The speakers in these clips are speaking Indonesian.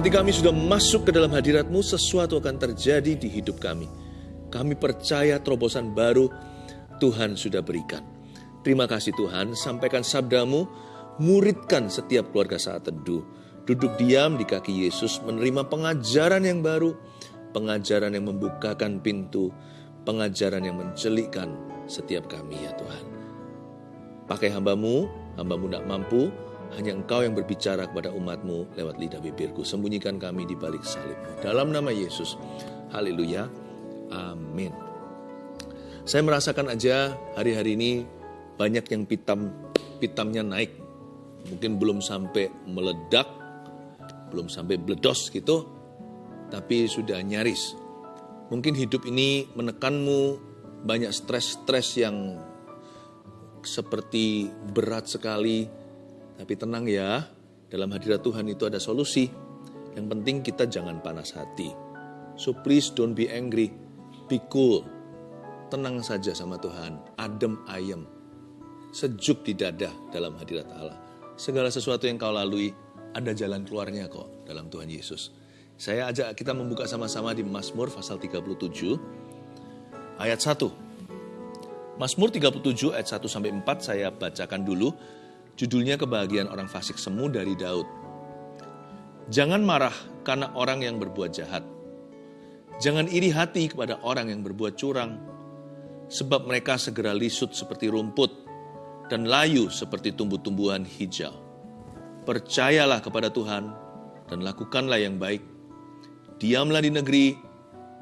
hati kami sudah masuk ke dalam hadiratmu, sesuatu akan terjadi di hidup kami. Kami percaya terobosan baru Tuhan sudah berikan. Terima kasih Tuhan, sampaikan sabdamu, muridkan setiap keluarga saat teduh. Duduk diam di kaki Yesus, menerima pengajaran yang baru, pengajaran yang membukakan pintu, pengajaran yang mencelikkan setiap kami ya Tuhan. Pakai hambamu, hambamu tidak mampu, hanya engkau yang berbicara kepada umatmu lewat lidah bibirku. Sembunyikan kami di balik salib. Dalam nama Yesus. Haleluya. Amin. Saya merasakan aja hari-hari ini banyak yang pitam pitamnya naik. Mungkin belum sampai meledak, belum sampai bledos gitu, tapi sudah nyaris. Mungkin hidup ini menekanmu banyak stres-stres yang seperti berat sekali, tapi tenang ya, dalam hadirat Tuhan itu ada solusi. Yang penting kita jangan panas hati. So please don't be angry, be cool. Tenang saja sama Tuhan, adem ayem. Sejuk di dada dalam hadirat Allah. Segala sesuatu yang kau lalui, ada jalan keluarnya kok dalam Tuhan Yesus. Saya ajak kita membuka sama-sama di Mazmur pasal 37 ayat 1. Mazmur 37 ayat 1 sampai 4 saya bacakan dulu Judulnya kebahagiaan orang fasik semu dari Daud. Jangan marah karena orang yang berbuat jahat. Jangan iri hati kepada orang yang berbuat curang, sebab mereka segera lisut seperti rumput dan layu seperti tumbuh-tumbuhan hijau. Percayalah kepada Tuhan dan lakukanlah yang baik. Diamlah di negeri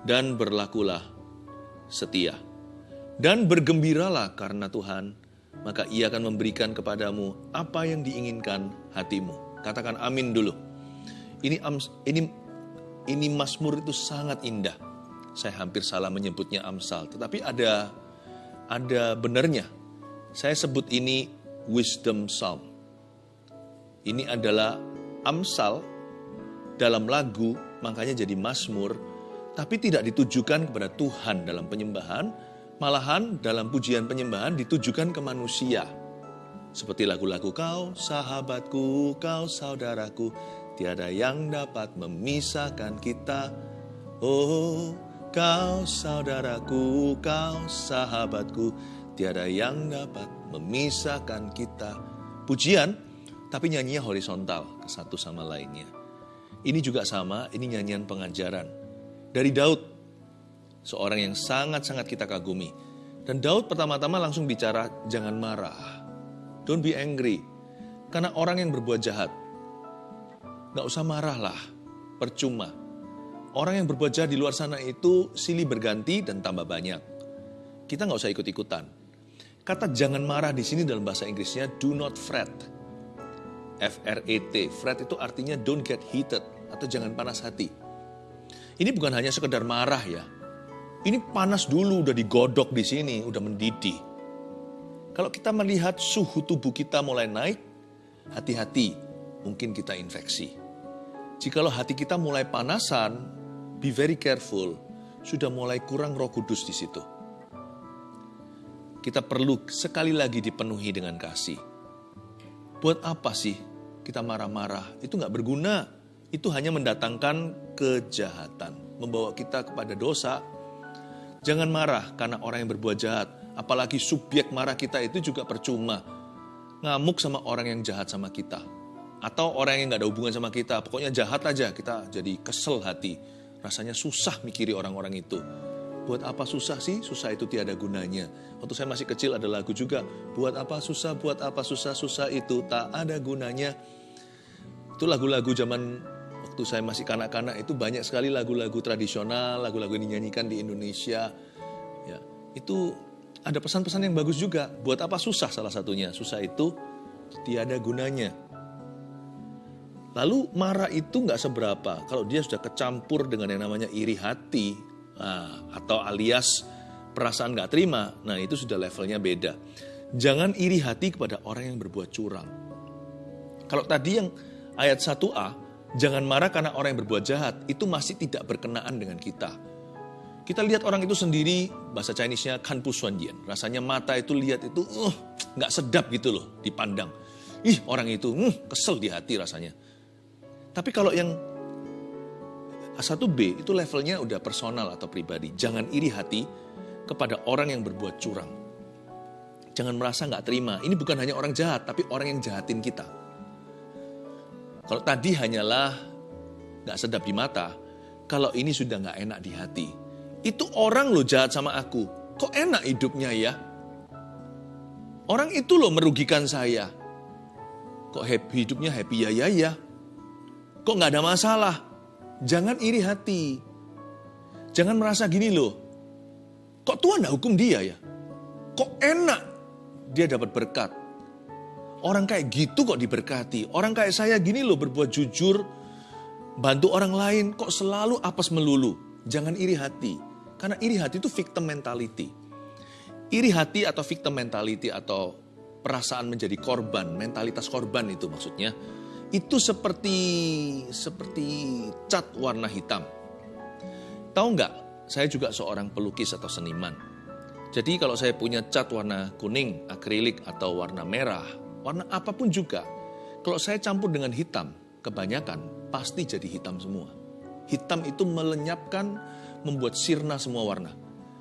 dan berlakulah setia. Dan bergembiralah karena Tuhan maka ia akan memberikan kepadamu apa yang diinginkan hatimu. Katakan amin dulu. Ini ini ini Mazmur itu sangat indah. Saya hampir salah menyebutnya Amsal, tetapi ada ada benarnya. Saya sebut ini wisdom psalm. Ini adalah Amsal dalam lagu, makanya jadi Mazmur, tapi tidak ditujukan kepada Tuhan dalam penyembahan, Malahan dalam pujian penyembahan ditujukan ke manusia. Seperti lagu-lagu kau, sahabatku, kau saudaraku, tiada yang dapat memisahkan kita. Oh, kau saudaraku, kau sahabatku, tiada yang dapat memisahkan kita. Pujian, tapi nyanyinya horizontal ke satu sama lainnya. Ini juga sama, ini nyanyian pengajaran. Dari Daud, seorang yang sangat-sangat kita kagumi. Dan Daud pertama-tama langsung bicara, jangan marah. Don't be angry. Karena orang yang berbuat jahat, gak usah marahlah, percuma. Orang yang berbuat jahat di luar sana itu silih berganti dan tambah banyak. Kita gak usah ikut-ikutan. Kata jangan marah di sini dalam bahasa Inggrisnya do not fret. F-R-E-T. Fret itu artinya don't get heated atau jangan panas hati. Ini bukan hanya sekedar marah ya, ini panas dulu, udah digodok di sini, udah mendidih. Kalau kita melihat suhu tubuh kita mulai naik, hati-hati, mungkin kita infeksi. Jikalau hati kita mulai panasan, be very careful, sudah mulai kurang roh kudus di situ. Kita perlu sekali lagi dipenuhi dengan kasih. Buat apa sih kita marah-marah? Itu nggak berguna. Itu hanya mendatangkan kejahatan, membawa kita kepada dosa, Jangan marah karena orang yang berbuat jahat. Apalagi subjek marah kita itu juga percuma. Ngamuk sama orang yang jahat sama kita. Atau orang yang gak ada hubungan sama kita. Pokoknya jahat aja, kita jadi kesel hati. Rasanya susah mikiri orang-orang itu. Buat apa susah sih? Susah itu tiada gunanya. Waktu saya masih kecil ada lagu juga. Buat apa susah, buat apa susah, susah itu tak ada gunanya. Itu lagu-lagu zaman waktu saya masih kanak-kanak itu banyak sekali lagu-lagu tradisional, lagu-lagu yang dinyanyikan di Indonesia. Ya, itu ada pesan-pesan yang bagus juga. Buat apa susah salah satunya? Susah itu tiada gunanya. Lalu marah itu nggak seberapa. Kalau dia sudah kecampur dengan yang namanya iri hati nah, atau alias perasaan nggak terima, nah itu sudah levelnya beda. Jangan iri hati kepada orang yang berbuat curang. Kalau tadi yang ayat 1a, Jangan marah karena orang yang berbuat jahat, itu masih tidak berkenaan dengan kita. Kita lihat orang itu sendiri, bahasa Chinese-nya kan pusuandian. Rasanya mata itu lihat itu, uh, nggak sedap gitu loh dipandang. Ih orang itu, uh, kesel di hati rasanya. Tapi kalau yang A1B itu levelnya udah personal atau pribadi. Jangan iri hati kepada orang yang berbuat curang. Jangan merasa nggak terima. Ini bukan hanya orang jahat, tapi orang yang jahatin kita. Kalau tadi hanyalah nggak sedap di mata, kalau ini sudah nggak enak di hati. Itu orang loh jahat sama aku. Kok enak hidupnya ya? Orang itu loh merugikan saya. Kok happy hidupnya happy ya ya ya? Kok nggak ada masalah? Jangan iri hati. Jangan merasa gini loh. Kok Tuhan gak hukum dia ya? Kok enak dia dapat berkat? Orang kayak gitu kok diberkati. Orang kayak saya gini loh berbuat jujur, bantu orang lain kok selalu apes melulu. Jangan iri hati. Karena iri hati itu victim mentality. Iri hati atau victim mentality atau perasaan menjadi korban, mentalitas korban itu maksudnya itu seperti seperti cat warna hitam. Tahu nggak? Saya juga seorang pelukis atau seniman. Jadi kalau saya punya cat warna kuning, akrilik atau warna merah, warna apa pun juga, kalau saya campur dengan hitam, kebanyakan pasti jadi hitam semua. Hitam itu melenyapkan, membuat sirna semua warna.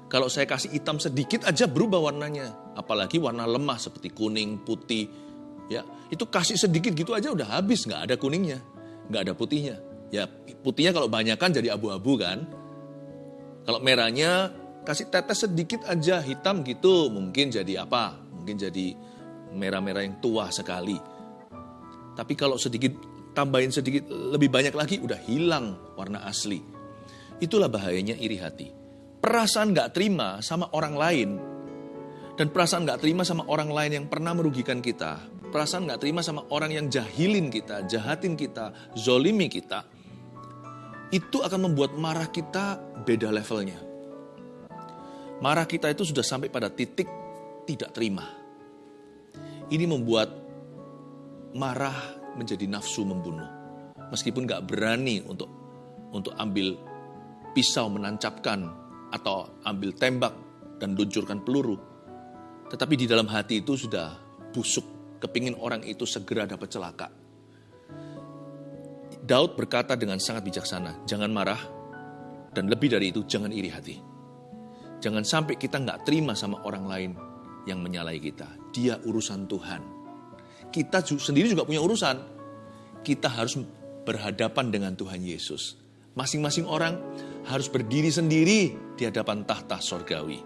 Kalau saya kasih hitam sedikit aja berubah warnanya. Apalagi warna lemah seperti kuning, putih, Ya, itu kasih sedikit gitu aja udah habis, nggak ada kuningnya, nggak ada putihnya. Ya, putihnya kalau banyak kan jadi abu-abu kan. Kalau merahnya kasih tetes sedikit aja hitam gitu, mungkin jadi apa? Mungkin jadi merah-merah yang tua sekali. Tapi kalau sedikit tambahin sedikit lebih banyak lagi udah hilang warna asli. Itulah bahayanya iri hati. Perasaan nggak terima sama orang lain dan perasaan nggak terima sama orang lain yang pernah merugikan kita perasaan nggak terima sama orang yang jahilin kita, jahatin kita, zolimi kita, itu akan membuat marah kita beda levelnya. Marah kita itu sudah sampai pada titik tidak terima. Ini membuat marah menjadi nafsu membunuh. Meskipun nggak berani untuk untuk ambil pisau menancapkan atau ambil tembak dan luncurkan peluru. Tetapi di dalam hati itu sudah busuk kepingin orang itu segera dapat celaka. Daud berkata dengan sangat bijaksana, jangan marah, dan lebih dari itu jangan iri hati. Jangan sampai kita nggak terima sama orang lain yang menyalahi kita. Dia urusan Tuhan. Kita sendiri juga punya urusan. Kita harus berhadapan dengan Tuhan Yesus. Masing-masing orang harus berdiri sendiri di hadapan tahta sorgawi.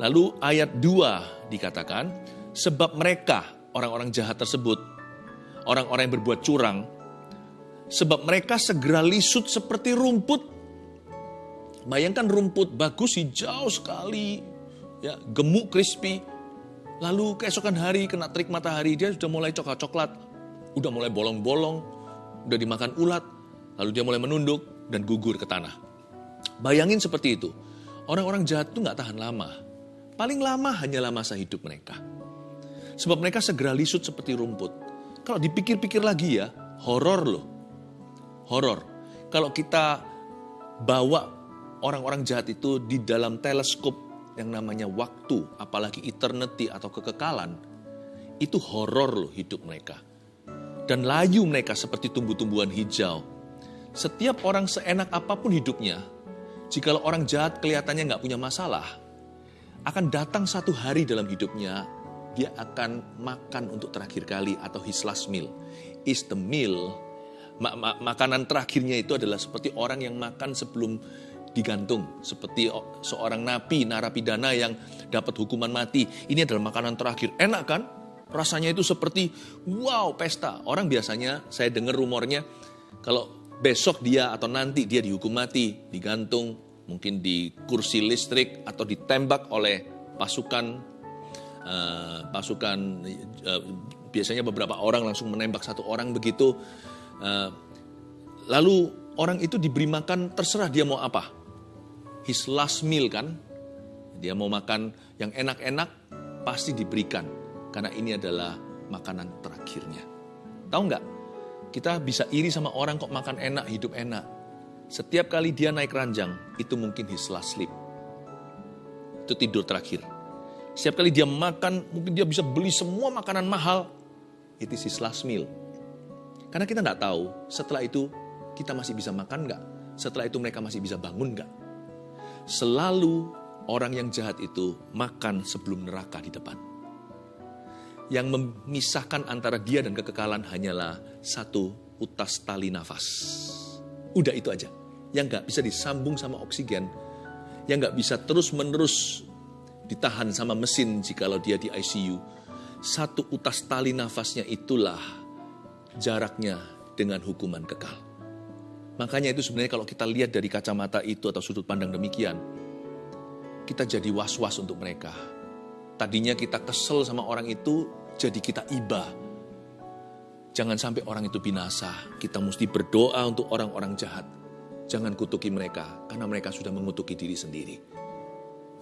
Lalu ayat 2 dikatakan, Sebab mereka, orang-orang jahat tersebut, orang-orang yang berbuat curang, sebab mereka segera lisut seperti rumput. Bayangkan rumput bagus hijau sekali, ya gemuk crispy. Lalu keesokan hari kena terik matahari dia sudah mulai coklat-coklat, udah mulai bolong-bolong, udah dimakan ulat, lalu dia mulai menunduk dan gugur ke tanah. Bayangin seperti itu. Orang-orang jahat itu nggak tahan lama. Paling lama hanyalah masa hidup mereka. Sebab mereka segera lisut seperti rumput. Kalau dipikir-pikir lagi ya, horor loh. Horor. Kalau kita bawa orang-orang jahat itu di dalam teleskop yang namanya waktu, apalagi eternity atau kekekalan, itu horor loh hidup mereka. Dan layu mereka seperti tumbuh-tumbuhan hijau. Setiap orang seenak apa pun hidupnya, jikalau orang jahat kelihatannya nggak punya masalah, akan datang satu hari dalam hidupnya dia akan makan untuk terakhir kali atau his last meal. Is the meal. Ma makanan terakhirnya itu adalah seperti orang yang makan sebelum digantung. Seperti seorang napi, narapidana yang dapat hukuman mati. Ini adalah makanan terakhir. Enak kan? Rasanya itu seperti wow pesta. Orang biasanya saya dengar rumornya kalau besok dia atau nanti dia dihukum mati, digantung, mungkin di kursi listrik atau ditembak oleh pasukan uh, pasukan uh, biasanya beberapa orang langsung menembak satu orang begitu. Uh, lalu orang itu diberi makan terserah dia mau apa. His last meal kan, dia mau makan yang enak-enak pasti diberikan karena ini adalah makanan terakhirnya. Tahu nggak? Kita bisa iri sama orang kok makan enak, hidup enak. Setiap kali dia naik ranjang, itu mungkin his last sleep. Itu tidur terakhir. Setiap kali dia makan, mungkin dia bisa beli semua makanan mahal. It is his last meal. Karena kita nggak tahu setelah itu kita masih bisa makan nggak? setelah itu mereka masih bisa bangun nggak? Selalu orang yang jahat itu makan sebelum neraka di depan. Yang memisahkan antara dia dan kekekalan hanyalah satu utas tali nafas. Udah itu aja. Yang nggak bisa disambung sama oksigen, yang nggak bisa terus-menerus ditahan sama mesin jikalau dia di ICU. Satu utas tali nafasnya itulah jaraknya dengan hukuman kekal. Makanya itu sebenarnya kalau kita lihat dari kacamata itu atau sudut pandang demikian, kita jadi was-was untuk mereka. Tadinya kita kesel sama orang itu, jadi kita iba. Jangan sampai orang itu binasa. Kita mesti berdoa untuk orang-orang jahat. Jangan kutuki mereka, karena mereka sudah mengutuki diri sendiri.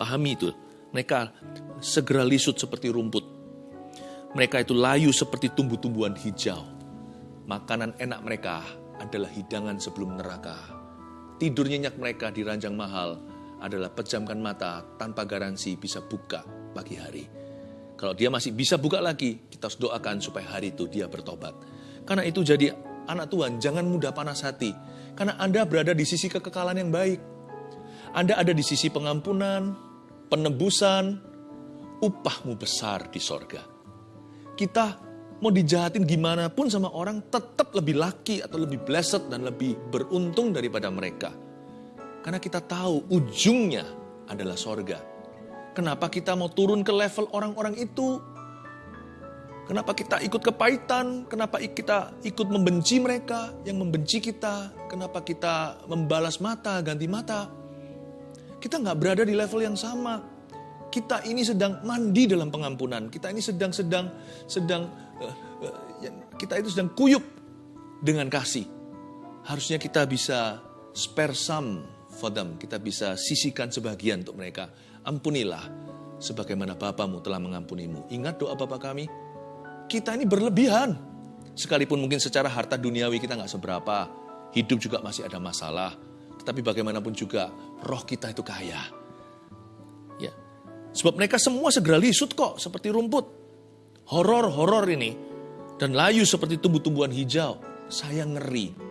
Pahami itu, mereka segera lisut seperti rumput. Mereka itu layu seperti tumbuh-tumbuhan hijau. Makanan enak mereka adalah hidangan sebelum neraka. Tidur nyenyak mereka di ranjang mahal adalah pejamkan mata tanpa garansi bisa buka pagi hari. Kalau dia masih bisa buka lagi, kita harus doakan supaya hari itu dia bertobat. Karena itu jadi anak Tuhan, jangan mudah panas hati. Karena Anda berada di sisi kekekalan yang baik. Anda ada di sisi pengampunan, penebusan, upahmu besar di sorga. Kita mau dijahatin gimana pun sama orang tetap lebih laki atau lebih blessed dan lebih beruntung daripada mereka karena kita tahu ujungnya adalah sorga. Kenapa kita mau turun ke level orang-orang itu? Kenapa kita ikut kepahitan? Kenapa kita ikut membenci mereka yang membenci kita? Kenapa kita membalas mata, ganti mata? Kita nggak berada di level yang sama. Kita ini sedang mandi dalam pengampunan. Kita ini sedang sedang sedang uh, uh, kita itu sedang kuyup dengan kasih. Harusnya kita bisa spare some for them. Kita bisa sisihkan sebagian untuk mereka. Ampunilah sebagaimana Bapamu telah mengampunimu. Ingat doa Bapak kami, kita ini berlebihan. Sekalipun mungkin secara harta duniawi kita nggak seberapa, hidup juga masih ada masalah. Tetapi bagaimanapun juga roh kita itu kaya. Sebab mereka semua segera lisut kok seperti rumput. Horor-horor ini dan layu seperti tumbuh-tumbuhan hijau. Saya ngeri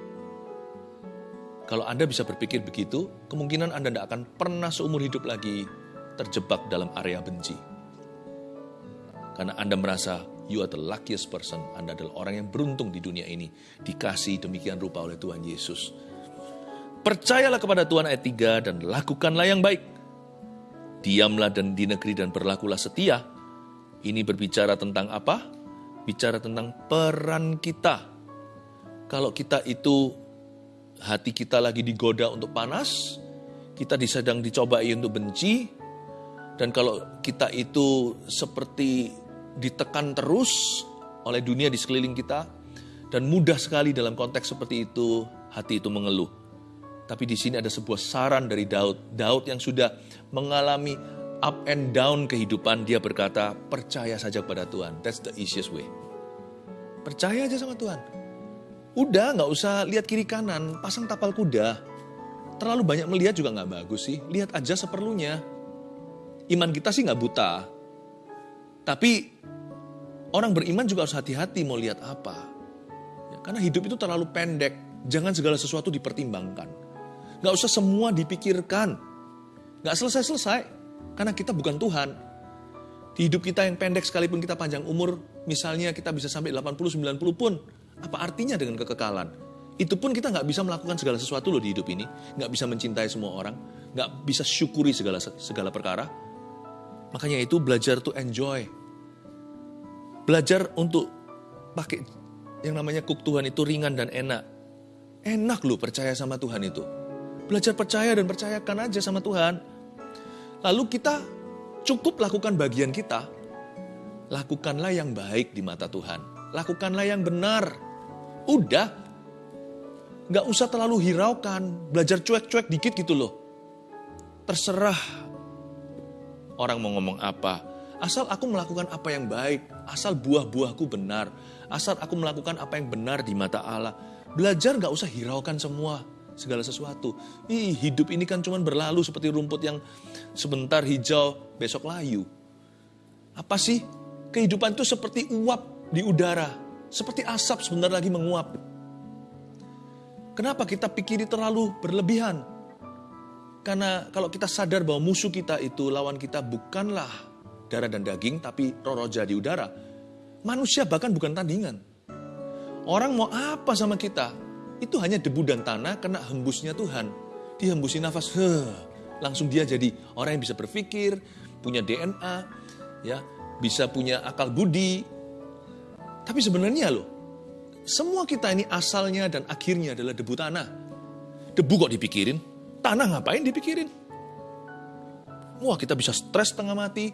kalau Anda bisa berpikir begitu, kemungkinan Anda tidak akan pernah seumur hidup lagi terjebak dalam area benci. Karena Anda merasa you are the luckiest person, Anda adalah orang yang beruntung di dunia ini, dikasih demikian rupa oleh Tuhan Yesus. Percayalah kepada Tuhan ayat 3 dan lakukanlah yang baik. Diamlah dan di negeri dan berlakulah setia. Ini berbicara tentang apa? Bicara tentang peran kita. Kalau kita itu hati kita lagi digoda untuk panas, kita sedang dicobai untuk benci, dan kalau kita itu seperti ditekan terus oleh dunia di sekeliling kita, dan mudah sekali dalam konteks seperti itu, hati itu mengeluh. Tapi di sini ada sebuah saran dari Daud. Daud yang sudah mengalami up and down kehidupan, dia berkata, percaya saja pada Tuhan. That's the easiest way. Percaya aja sama Tuhan. Udah nggak usah lihat kiri kanan, pasang tapal kuda. Terlalu banyak melihat juga nggak bagus sih. Lihat aja seperlunya. Iman kita sih nggak buta. Tapi orang beriman juga harus hati-hati mau lihat apa. Ya, karena hidup itu terlalu pendek. Jangan segala sesuatu dipertimbangkan. Nggak usah semua dipikirkan. Nggak selesai-selesai. Karena kita bukan Tuhan. Di hidup kita yang pendek sekalipun kita panjang umur, misalnya kita bisa sampai 80-90 pun, apa artinya dengan kekekalan? Itu pun kita nggak bisa melakukan segala sesuatu loh di hidup ini. Nggak bisa mencintai semua orang. Nggak bisa syukuri segala segala perkara. Makanya itu belajar to enjoy. Belajar untuk pakai yang namanya kuk Tuhan itu ringan dan enak. Enak loh percaya sama Tuhan itu. Belajar percaya dan percayakan aja sama Tuhan. Lalu kita cukup lakukan bagian kita. Lakukanlah yang baik di mata Tuhan. Lakukanlah yang benar Udah, nggak usah terlalu hiraukan, belajar cuek-cuek dikit gitu loh. Terserah orang mau ngomong apa, asal aku melakukan apa yang baik, asal buah-buahku benar, asal aku melakukan apa yang benar di mata Allah. Belajar nggak usah hiraukan semua segala sesuatu. Ih, hidup ini kan cuma berlalu seperti rumput yang sebentar hijau, besok layu. Apa sih? Kehidupan itu seperti uap di udara seperti asap sebentar lagi menguap. Kenapa kita pikiri terlalu berlebihan? Karena kalau kita sadar bahwa musuh kita itu lawan kita bukanlah darah dan daging, tapi roh roja di udara. Manusia bahkan bukan tandingan. Orang mau apa sama kita? Itu hanya debu dan tanah kena hembusnya Tuhan. Dihembusi nafas, huh, langsung dia jadi orang yang bisa berpikir, punya DNA, ya, bisa punya akal budi. Tapi sebenarnya loh, semua kita ini asalnya dan akhirnya adalah debu tanah. Debu kok dipikirin? Tanah ngapain dipikirin? Wah kita bisa stres setengah mati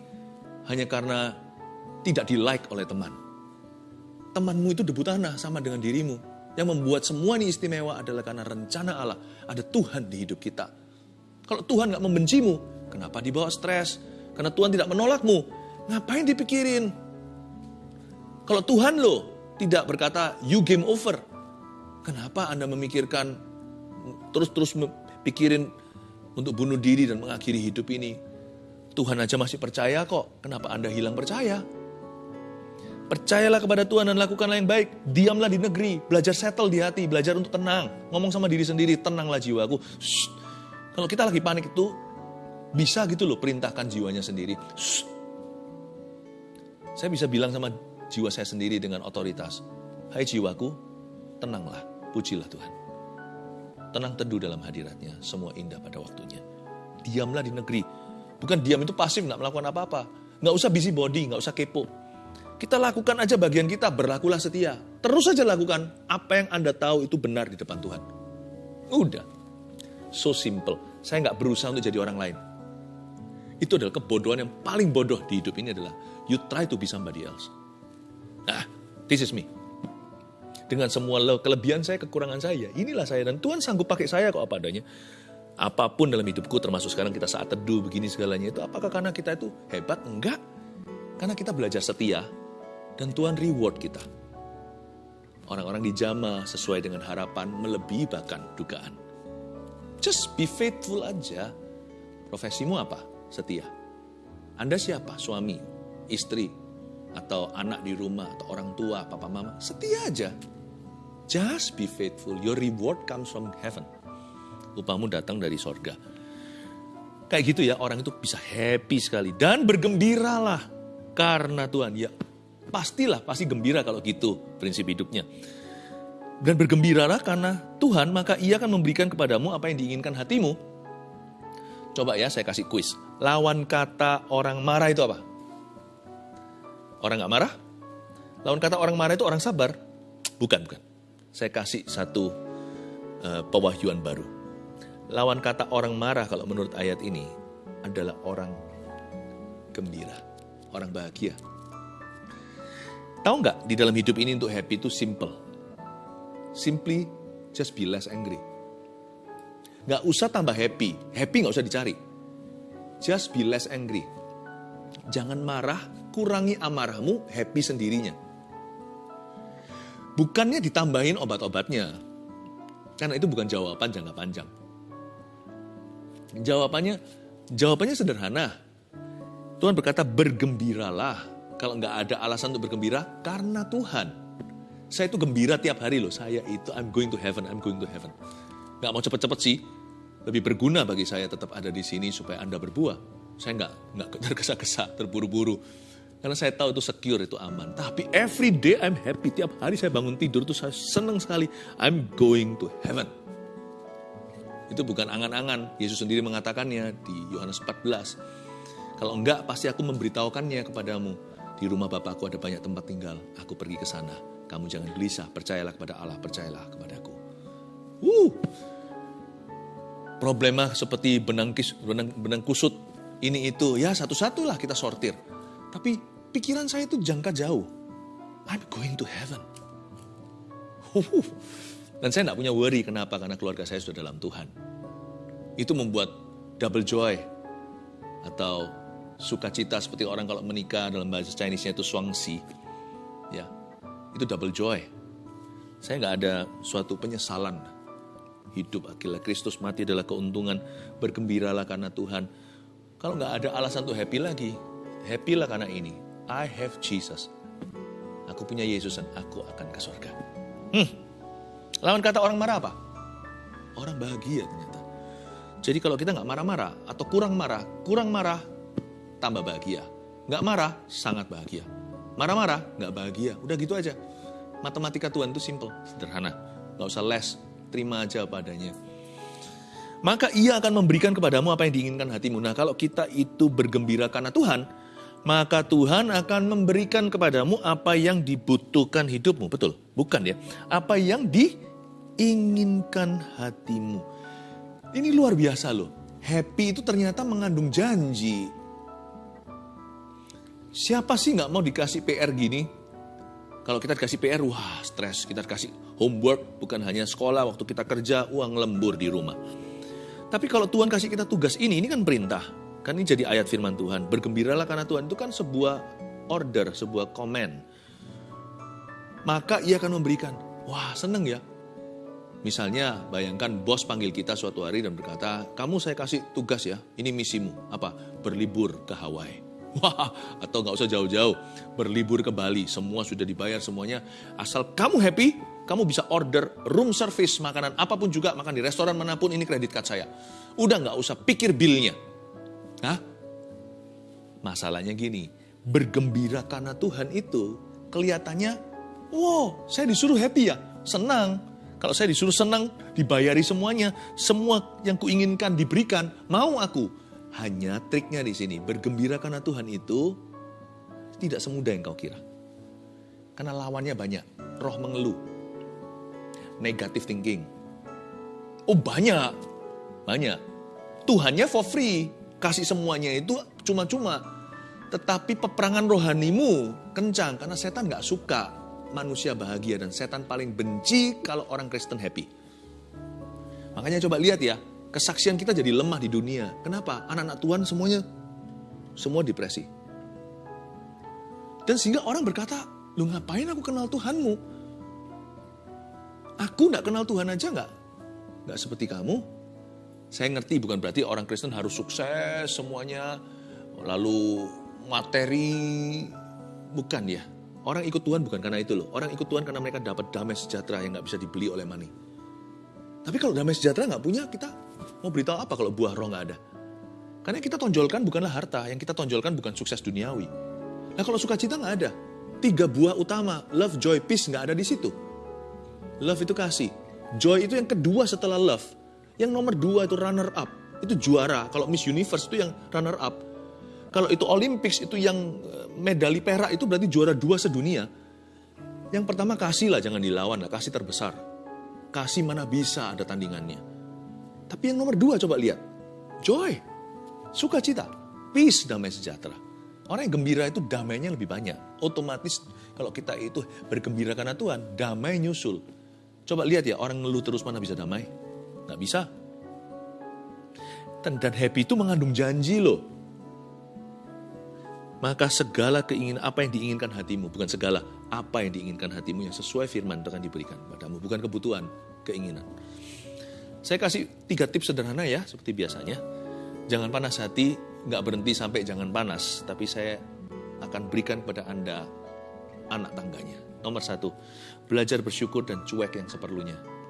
hanya karena tidak di like oleh teman. Temanmu itu debu tanah sama dengan dirimu. Yang membuat semua ini istimewa adalah karena rencana Allah. Ada Tuhan di hidup kita. Kalau Tuhan nggak membencimu, kenapa dibawa stres? Karena Tuhan tidak menolakmu. Ngapain dipikirin? Kalau Tuhan loh tidak berkata you game over. Kenapa Anda memikirkan terus-terus pikirin untuk bunuh diri dan mengakhiri hidup ini? Tuhan aja masih percaya kok. Kenapa Anda hilang percaya? Percayalah kepada Tuhan dan lakukanlah yang baik. Diamlah di negeri, belajar settle di hati, belajar untuk tenang. Ngomong sama diri sendiri, tenanglah jiwaku. Shh. Kalau kita lagi panik itu, bisa gitu loh perintahkan jiwanya sendiri. Shh. Saya bisa bilang sama jiwa saya sendiri dengan otoritas. Hai jiwaku, tenanglah, pujilah Tuhan. Tenang teduh dalam hadiratnya, semua indah pada waktunya. Diamlah di negeri. Bukan diam itu pasif, nggak melakukan apa-apa. Nggak usah busy body, nggak usah kepo. Kita lakukan aja bagian kita, berlakulah setia. Terus saja lakukan apa yang Anda tahu itu benar di depan Tuhan. Udah. So simple. Saya nggak berusaha untuk jadi orang lain. Itu adalah kebodohan yang paling bodoh di hidup ini adalah you try to be somebody else. Nah, this is me. Dengan semua kelebihan saya, kekurangan saya, inilah saya. Dan Tuhan sanggup pakai saya kok apa adanya. Apa pun dalam hidupku, termasuk sekarang kita saat teduh begini segalanya itu, apakah karena kita itu hebat? Enggak. Karena kita belajar setia, dan Tuhan reward kita. Orang-orang di jama sesuai dengan harapan, melebihi bahkan dugaan. Just be faithful aja. Profesimu apa? Setia. Anda siapa? Suami, istri, atau anak di rumah, atau orang tua, papa mama, setia aja. Just be faithful. Your reward comes from heaven. Upamu datang dari sorga. Kayak gitu ya, orang itu bisa happy sekali. Dan bergembiralah karena Tuhan. Ya, pastilah, pasti gembira kalau gitu prinsip hidupnya. Dan bergembiralah karena Tuhan, maka ia akan memberikan kepadamu apa yang diinginkan hatimu. Coba ya, saya kasih kuis. Lawan kata orang marah itu apa? Orang nggak marah? Lawan kata orang marah itu orang sabar? Bukan, bukan. Saya kasih satu uh, pewahyuan baru. Lawan kata orang marah kalau menurut ayat ini adalah orang gembira, orang bahagia. Tahu nggak di dalam hidup ini untuk happy itu simple. Simply just be less angry. Nggak usah tambah happy. Happy nggak usah dicari. Just be less angry. Jangan marah, kurangi amarahmu, happy sendirinya. Bukannya ditambahin obat-obatnya. Karena itu bukan jawaban jangka panjang. Jawabannya jawabannya sederhana. Tuhan berkata bergembiralah. Kalau nggak ada alasan untuk bergembira, karena Tuhan. Saya itu gembira tiap hari loh. Saya itu I'm going to heaven, I'm going to heaven. Nggak mau cepet-cepet sih. Lebih berguna bagi saya tetap ada di sini supaya Anda berbuah. Saya nggak nggak tergesa-gesa, terburu-buru karena saya tahu itu secure, itu aman. Tapi every day I'm happy. Tiap hari saya bangun tidur itu saya senang sekali. I'm going to heaven. Itu bukan angan-angan. Yesus sendiri mengatakannya di Yohanes 14. Kalau enggak, pasti aku memberitahukannya kepadamu. Di rumah Bapakku ada banyak tempat tinggal. Aku pergi ke sana. Kamu jangan gelisah. Percayalah kepada Allah. Percayalah kepadaku. Wuh. Problema seperti benang, kis, benang, benang kusut. Ini itu. Ya satu-satulah kita sortir. Tapi pikiran saya itu jangka jauh. I'm going to heaven. Dan saya tidak punya worry kenapa, karena keluarga saya sudah dalam Tuhan. Itu membuat double joy atau sukacita seperti orang kalau menikah dalam bahasa Chinese-nya itu suangsi. Ya, itu double joy. Saya nggak ada suatu penyesalan. Hidup akhirnya Kristus mati adalah keuntungan. Bergembiralah karena Tuhan. Kalau nggak ada alasan untuk happy lagi, happy lah karena ini I have Jesus. Aku punya Yesus dan aku akan ke surga. Hmm. Lawan kata orang marah apa? orang bahagia ternyata. Jadi kalau kita nggak marah-marah atau kurang marah, kurang marah, tambah bahagia. Nggak marah, sangat bahagia. Marah-marah, nggak bahagia. Udah gitu aja. Matematika Tuhan itu simple, sederhana. Nggak usah les, terima aja padanya. Maka ia akan memberikan kepadamu apa yang diinginkan hatimu. Nah kalau kita itu bergembira karena Tuhan, maka Tuhan akan memberikan kepadamu apa yang dibutuhkan hidupmu. Betul? Bukan ya? Apa yang diinginkan hatimu. Ini luar biasa loh. Happy itu ternyata mengandung janji. Siapa sih nggak mau dikasih PR gini? Kalau kita dikasih PR, wah stres. Kita dikasih homework, bukan hanya sekolah, waktu kita kerja, uang lembur di rumah. Tapi kalau Tuhan kasih kita tugas ini, ini kan perintah. Kan ini jadi ayat firman Tuhan. Bergembiralah karena Tuhan itu kan sebuah order, sebuah komen. Maka ia akan memberikan. Wah seneng ya. Misalnya bayangkan bos panggil kita suatu hari dan berkata, kamu saya kasih tugas ya, ini misimu. Apa? Berlibur ke Hawaii. Wah, atau nggak usah jauh-jauh, berlibur ke Bali, semua sudah dibayar semuanya. Asal kamu happy, kamu bisa order room service, makanan apa pun juga, makan di restoran mana pun, ini kredit card saya. Udah nggak usah pikir billnya. Hah? Masalahnya gini, bergembira karena Tuhan itu kelihatannya, wow, saya disuruh happy ya, senang. Kalau saya disuruh senang, dibayari semuanya, semua yang kuinginkan diberikan, mau aku. Hanya triknya di sini, bergembira karena Tuhan itu tidak semudah yang kau kira. Karena lawannya banyak, roh mengeluh, negative thinking. Oh banyak, banyak. Tuhannya for free, kasih semuanya itu cuma-cuma. Tetapi peperangan rohanimu kencang karena setan nggak suka manusia bahagia dan setan paling benci kalau orang Kristen happy. Makanya coba lihat ya, kesaksian kita jadi lemah di dunia. Kenapa? Anak-anak Tuhan semuanya semua depresi. Dan sehingga orang berkata, lu ngapain aku kenal Tuhanmu? Aku nggak kenal Tuhan aja nggak? Nggak seperti kamu, saya ngerti bukan berarti orang Kristen harus sukses semuanya, lalu materi, bukan ya. Orang ikut Tuhan bukan karena itu loh. Orang ikut Tuhan karena mereka dapat damai sejahtera yang nggak bisa dibeli oleh money. Tapi kalau damai sejahtera nggak punya, kita mau beritahu apa kalau buah roh nggak ada? Karena yang kita tonjolkan bukanlah harta, yang kita tonjolkan bukan sukses duniawi. Nah kalau sukacita nggak ada. Tiga buah utama, love, joy, peace nggak ada di situ. Love itu kasih. Joy itu yang kedua setelah love. Yang nomor dua itu runner up, itu juara. Kalau Miss Universe itu yang runner up. Kalau itu Olympics itu yang eh, medali perak itu berarti juara dua sedunia. Yang pertama kasih lah, jangan dilawan lah, kasih terbesar. Kasih mana bisa ada tandingannya. Tapi yang nomor dua coba lihat, joy, sukacita, peace, damai sejahtera. Orang yang gembira itu damainya lebih banyak. Otomatis kalau kita itu bergembira karena Tuhan, damai nyusul. Coba lihat ya, orang ngeluh terus mana bisa damai. Nggak bisa. Dan, happy itu mengandung janji loh. Maka segala keinginan apa yang diinginkan hatimu, bukan segala, apa yang diinginkan hatimu yang sesuai firman akan diberikan padamu, bukan kebutuhan, keinginan. Saya kasih tiga tips sederhana ya, seperti biasanya. Jangan panas hati, nggak berhenti sampai jangan panas, tapi saya akan berikan kepada Anda anak tangganya. Nomor satu, belajar bersyukur dan cuek yang seperlunya.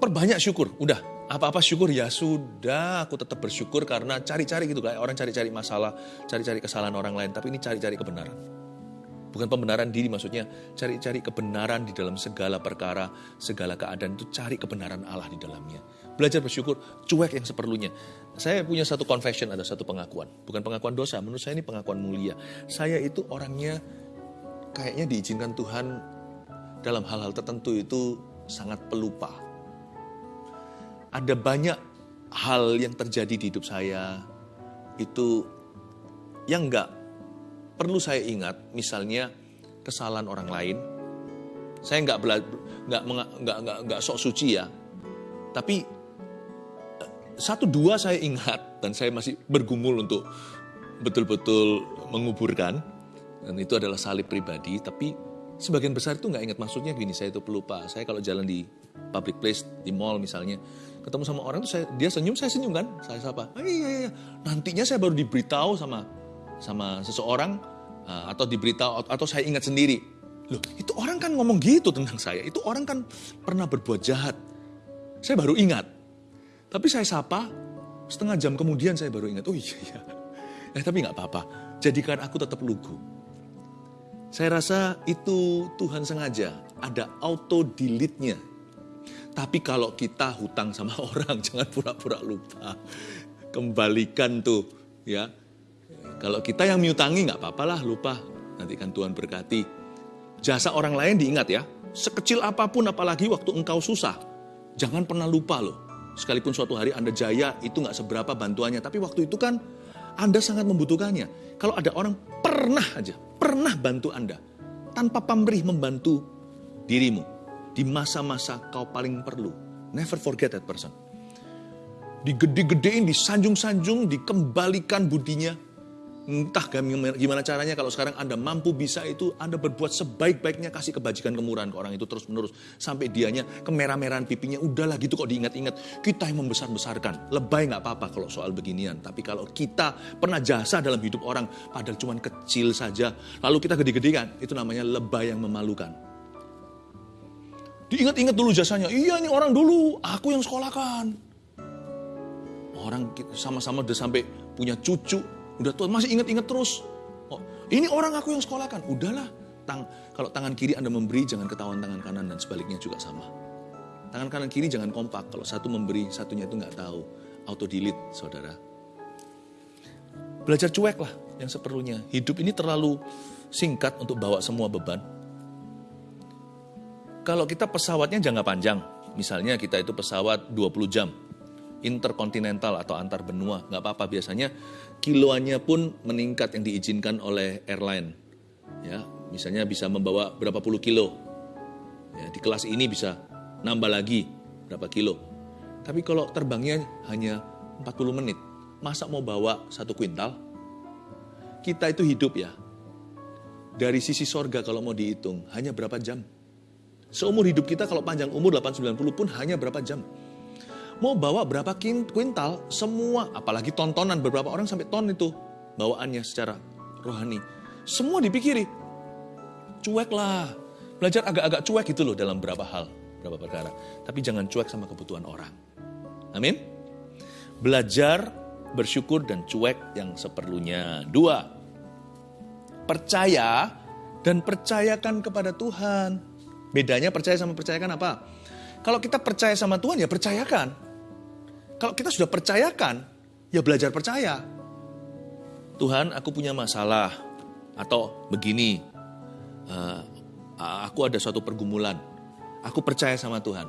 perbanyak syukur. Udah, apa-apa syukur ya sudah, aku tetap bersyukur karena cari-cari gitu kayak orang cari-cari masalah, cari-cari kesalahan orang lain, tapi ini cari-cari kebenaran. Bukan pembenaran diri maksudnya, cari-cari kebenaran di dalam segala perkara, segala keadaan itu cari kebenaran Allah di dalamnya. Belajar bersyukur, cuek yang seperlunya. Saya punya satu confession, ada satu pengakuan. Bukan pengakuan dosa, menurut saya ini pengakuan mulia. Saya itu orangnya kayaknya diizinkan Tuhan dalam hal-hal tertentu itu sangat pelupa ada banyak hal yang terjadi di hidup saya itu yang nggak perlu saya ingat, misalnya kesalahan orang lain. Saya nggak nggak nggak nggak nggak sok suci ya, tapi eh, satu dua saya ingat dan saya masih bergumul untuk betul-betul menguburkan dan itu adalah salib pribadi. Tapi sebagian besar itu nggak ingat maksudnya gini. Saya itu pelupa. Saya kalau jalan di public place di mall misalnya ketemu sama orang tuh saya dia senyum saya senyum kan saya sapa iya, iya iya nantinya saya baru diberitahu sama sama seseorang uh, atau diberitahu atau saya ingat sendiri Loh, itu orang kan ngomong gitu tentang saya. Itu orang kan pernah berbuat jahat. Saya baru ingat. Tapi saya sapa, setengah jam kemudian saya baru ingat, oh iya iya. Eh tapi nggak apa-apa, jadikan aku tetap lugu. Saya rasa itu Tuhan sengaja, ada auto delete-nya. Tapi kalau kita hutang sama orang, jangan pura-pura lupa. Kembalikan tuh, ya. Kalau kita yang miutangi nggak apa-apa lah lupa. Nanti kan Tuhan berkati. Jasa orang lain diingat ya. Sekecil apa pun apalagi waktu engkau susah. Jangan pernah lupa loh. Sekalipun suatu hari Anda jaya, itu nggak seberapa bantuannya. Tapi waktu itu kan Anda sangat membutuhkannya. Kalau ada orang pernah aja, pernah bantu Anda. Tanpa pamrih membantu dirimu. Di masa-masa kau paling perlu. Never forget that person. Digede-gedein, disanjung-sanjung, dikembalikan budinya Entah gimana caranya kalau sekarang Anda mampu bisa itu Anda berbuat sebaik-baiknya kasih kebajikan kemurahan ke orang itu terus-menerus. Sampai dianya kemerah-merahan pipinya udahlah gitu kok diingat-ingat. Kita yang membesar-besarkan. Lebay nggak apa-apa kalau soal beginian. Tapi kalau kita pernah jasa dalam hidup orang padahal cuma kecil saja. Lalu kita gede-gedekan. Itu namanya lebay yang memalukan. Diingat-ingat dulu jasanya. Iya ini orang dulu. Aku yang sekolahkan. Orang sama-sama udah sampai punya cucu Udah tua, masih ingat-ingat terus. Oh, ini orang aku yang sekolahkan. Udahlah, tang, kalau tangan kiri Anda memberi, jangan ketahuan tangan kanan dan sebaliknya juga sama. Tangan kanan kiri jangan kompak. Kalau satu memberi, satunya itu nggak tahu. Auto delete, saudara. Belajar cuek lah yang seperlunya. Hidup ini terlalu singkat untuk bawa semua beban. Kalau kita pesawatnya jangka panjang, misalnya kita itu pesawat 20 jam, interkontinental atau antar benua, nggak apa-apa biasanya kiloannya pun meningkat yang diizinkan oleh airline. Ya, misalnya bisa membawa berapa puluh kilo. Ya, di kelas ini bisa nambah lagi berapa kilo. Tapi kalau terbangnya hanya 40 menit, masa mau bawa satu kuintal? Kita itu hidup ya. Dari sisi sorga kalau mau dihitung, hanya berapa jam? Seumur hidup kita kalau panjang umur 890 pun hanya berapa jam? Mau bawa berapa kuintal, semua, apalagi tontonan beberapa orang sampai ton itu bawaannya secara rohani. Semua dipikiri. Cuek lah. Belajar agak-agak cuek itu loh dalam beberapa hal, beberapa perkara. Tapi jangan cuek sama kebutuhan orang. Amin. Belajar bersyukur dan cuek yang seperlunya. Dua, percaya dan percayakan kepada Tuhan. Bedanya percaya sama percayakan apa? Kalau kita percaya sama Tuhan ya percayakan. Kalau kita sudah percayakan, ya belajar percaya. Tuhan, aku punya masalah. Atau begini, uh, aku ada suatu pergumulan. Aku percaya sama Tuhan.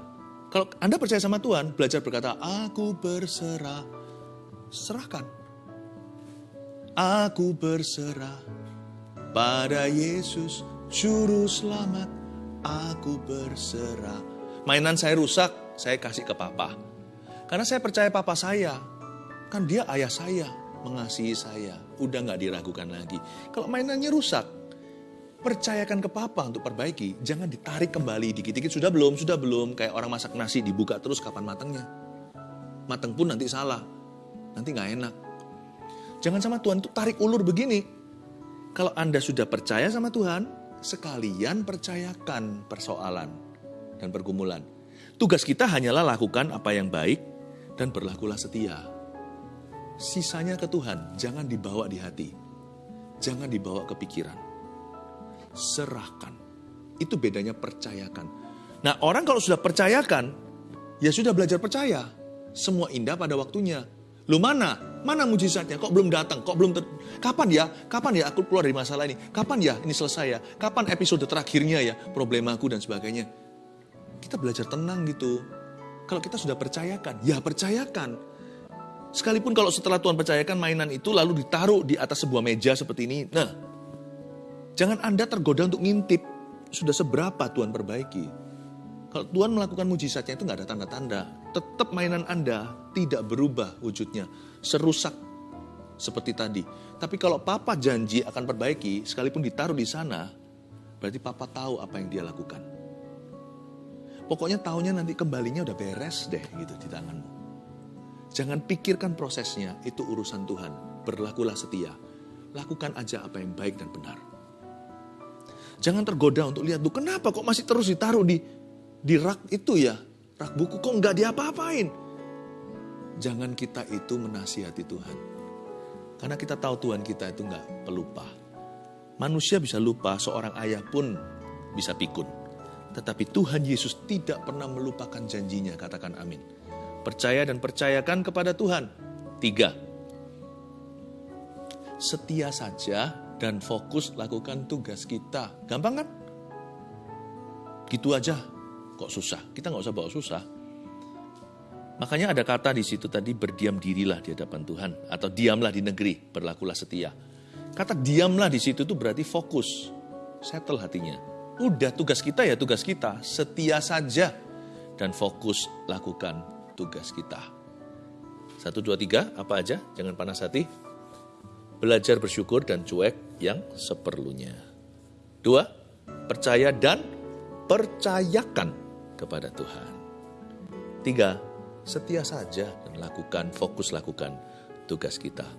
Kalau Anda percaya sama Tuhan, belajar berkata, aku berserah. Serahkan. Aku berserah pada Yesus, Juru Selamat. Aku berserah. Mainan saya rusak, saya kasih ke papa karena saya percaya papa saya. Kan dia ayah saya, mengasihi saya. Udah nggak diragukan lagi. Kalau mainannya rusak, percayakan ke papa untuk perbaiki. Jangan ditarik kembali dikit-dikit. Sudah belum? Sudah belum? Kayak orang masak nasi dibuka terus kapan matangnya. Matang pun nanti salah. Nanti nggak enak. Jangan sama Tuhan itu tarik ulur begini. Kalau Anda sudah percaya sama Tuhan, sekalian percayakan persoalan dan pergumulan. Tugas kita hanyalah lakukan apa yang baik dan berlakulah setia. Sisanya ke Tuhan, jangan dibawa di hati. Jangan dibawa ke pikiran. Serahkan. Itu bedanya percayakan. Nah orang kalau sudah percayakan, ya sudah belajar percaya. Semua indah pada waktunya. Lu mana? Mana mujizatnya? Kok belum datang? Kok belum ter... Kapan ya? Kapan ya aku keluar dari masalah ini? Kapan ya ini selesai ya? Kapan episode terakhirnya ya? Problemaku dan sebagainya. Kita belajar tenang gitu kalau kita sudah percayakan, ya percayakan. Sekalipun kalau setelah Tuhan percayakan mainan itu lalu ditaruh di atas sebuah meja seperti ini. Nah, jangan Anda tergoda untuk ngintip. Sudah seberapa Tuhan perbaiki. Kalau Tuhan melakukan mujizatnya itu nggak ada tanda-tanda. Tetap mainan Anda tidak berubah wujudnya. Serusak seperti tadi. Tapi kalau Papa janji akan perbaiki, sekalipun ditaruh di sana, berarti Papa tahu apa yang dia lakukan. Pokoknya tahunya nanti kembalinya udah beres deh gitu di tanganmu. Jangan pikirkan prosesnya, itu urusan Tuhan. Berlakulah setia. Lakukan aja apa yang baik dan benar. Jangan tergoda untuk lihat, tuh kenapa kok masih terus ditaruh di di rak itu ya? Rak buku kok nggak diapa-apain? Jangan kita itu menasihati Tuhan. Karena kita tahu Tuhan kita itu nggak pelupa. Manusia bisa lupa, seorang ayah pun bisa pikun. Tetapi Tuhan Yesus tidak pernah melupakan janjinya, katakan amin. Percaya dan percayakan kepada Tuhan. Tiga, setia saja dan fokus lakukan tugas kita. Gampang kan? Gitu aja. Kok susah? Kita nggak usah bawa susah. Makanya ada kata di situ tadi berdiam dirilah di hadapan Tuhan atau diamlah di negeri, berlakulah setia. Kata diamlah di situ itu berarti fokus, settle hatinya. Udah tugas kita ya tugas kita, setia saja dan fokus lakukan tugas kita. Satu, dua, tiga, apa aja? Jangan panas hati. Belajar bersyukur dan cuek yang seperlunya. Dua, percaya dan percayakan kepada Tuhan. Tiga, setia saja dan lakukan, fokus lakukan tugas kita.